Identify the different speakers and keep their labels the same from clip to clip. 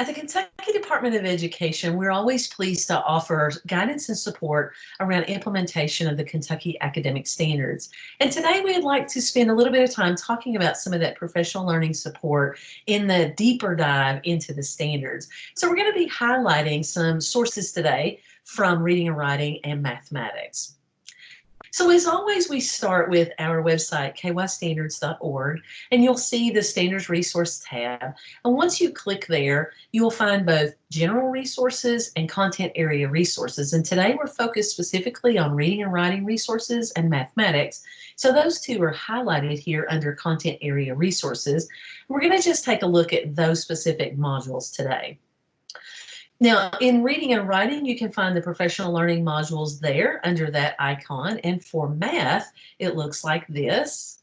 Speaker 1: At the Kentucky Department of Education, we're always pleased to offer guidance and support around implementation of the Kentucky academic standards. And today we'd like to spend a little bit of time talking about some of that professional learning support in the deeper dive into the standards. So we're going to be highlighting some sources today from reading and writing and mathematics. So as always, we start with our website, kystandards.org, and you'll see the Standards Resource tab. And once you click there, you will find both general resources and content area resources. And today we're focused specifically on reading and writing resources and mathematics. So those two are highlighted here under content area resources. We're going to just take a look at those specific modules today. Now, in reading and writing, you can find the professional learning modules there under that icon. And for math, it looks like this.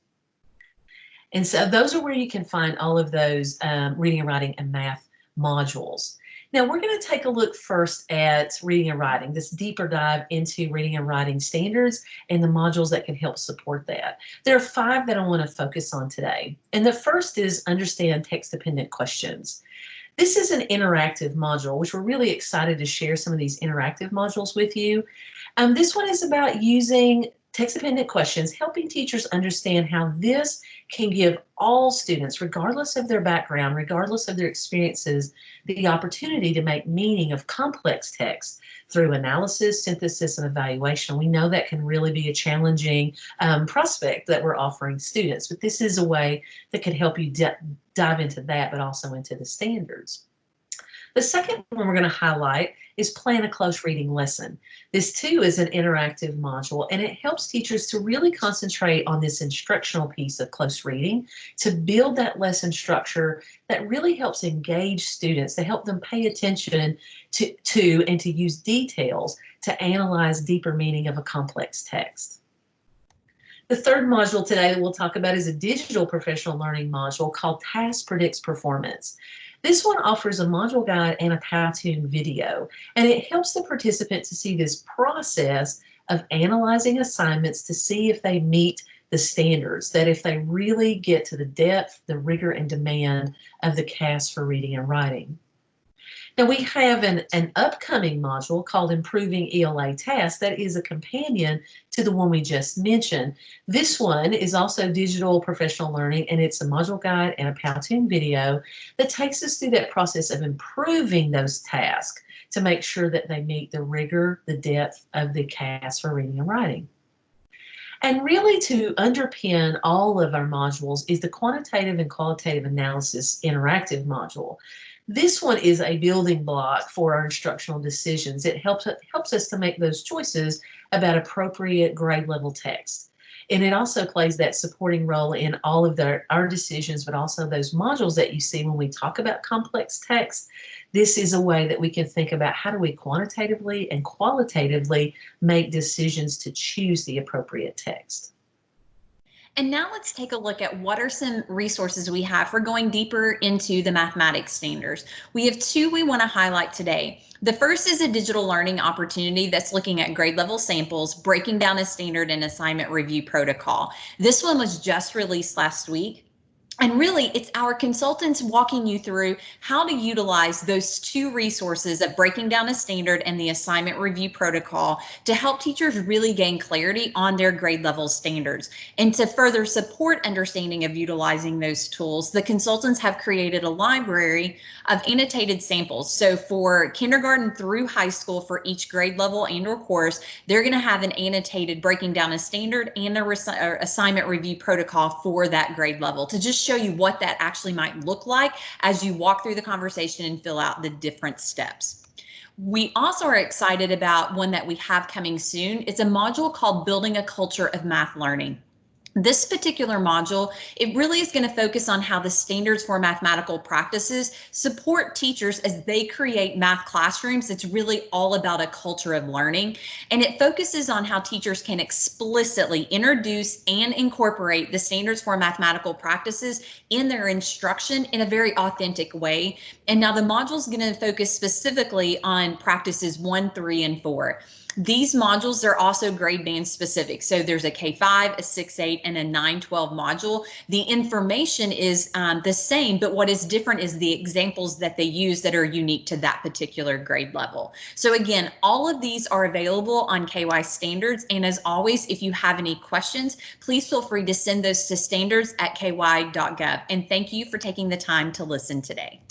Speaker 1: And so those are where you can find all of those um, reading and writing and math modules. Now we're going to take a look first at reading and writing, this deeper dive into reading and writing standards and the modules that can help support that. There are five that I want to focus on today. And the first is understand text dependent questions. This is an interactive module, which we're really excited to share some of these interactive modules with you. Um, this one is about using text-dependent questions, helping teachers understand how this can give all students, regardless of their background, regardless of their experiences, the opportunity to make meaning of complex text through analysis, synthesis, and evaluation. We know that can really be a challenging um, prospect that we're offering students, but this is a way that could help you dive into that, but also into the standards. The second one we're going to highlight is plan a close reading lesson. This too is an interactive module and it helps teachers to really concentrate on this instructional piece of close reading to build that lesson structure that really helps engage students, to help them pay attention to, to and to use details to analyze deeper meaning of a complex text. The third module today that we'll talk about is a digital professional learning module called Task Predicts Performance. This one offers a module guide and a Powtoon video, and it helps the participant to see this process of analyzing assignments to see if they meet the standards, that if they really get to the depth, the rigor, and demand of the KAS for reading and writing. Now we have an, an upcoming module called Improving ELA Tasks that is a companion to the one we just mentioned. This one is also digital professional learning and it's a module guide and a Powtoon video that takes us through that process of improving those tasks to make sure that they meet the rigor, the depth of the KAS for reading and writing. And really to underpin all of our modules is the quantitative and qualitative analysis interactive module. This one is a building block for our instructional decisions. It helps, helps us to make those choices about appropriate grade level text. And it also plays that supporting role in all of the, our decisions, but also those modules that you see when we talk about complex text. This is a way that we can think about how do we quantitatively and qualitatively make decisions to choose the appropriate text.
Speaker 2: And now let's take a look at what are some resources we have for going deeper into the mathematics standards. We have two we want to highlight today. The first is a digital learning opportunity that's looking at grade level samples, breaking down a standard and assignment review protocol. This one was just released last week. And really, it's our consultants walking you through how to utilize those two resources of breaking down a standard and the assignment review protocol to help teachers really gain clarity on their grade level standards. And to further support understanding of utilizing those tools, the consultants have created a library of annotated samples. So for kindergarten through high school for each grade level and or course, they're going to have an annotated breaking down a standard and a assignment review protocol for that grade level to just show you what that actually might look like as you walk through the conversation and fill out the different steps. We also are excited about one that we have coming soon. It's a module called Building a Culture of Math Learning. This particular module, it really is going to focus on how the standards for mathematical practices support teachers as they create math classrooms. It's really all about a culture of learning. And it focuses on how teachers can explicitly introduce and incorporate the standards for mathematical practices in their instruction in a very authentic way. And now the module is going to focus specifically on practices one, three, and four. These modules are also grade band specific. So there's a K5, a 6-8, and a 9-12 module. The information is um, the same, but what is different is the examples that they use that are unique to that particular grade level. So again, all of these are available on KY standards. And as always, if you have any questions, please feel free to send those to standards at ky.gov. And thank you for taking the time to listen today.